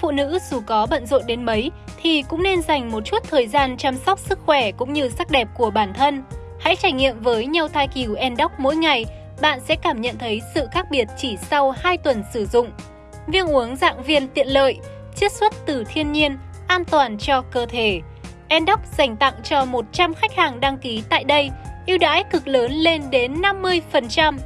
phụ nữ dù có bận rộn đến mấy thì cũng nên dành một chút thời gian chăm sóc sức khỏe cũng như sắc đẹp của bản thân. Hãy trải nghiệm với nhau thai cừu Endoc mỗi ngày, bạn sẽ cảm nhận thấy sự khác biệt chỉ sau 2 tuần sử dụng. Viên uống dạng viên tiện lợi, chiết xuất từ thiên nhiên, an toàn cho cơ thể. Endoc dành tặng cho 100 khách hàng đăng ký tại đây ưu đãi cực lớn lên đến 50%.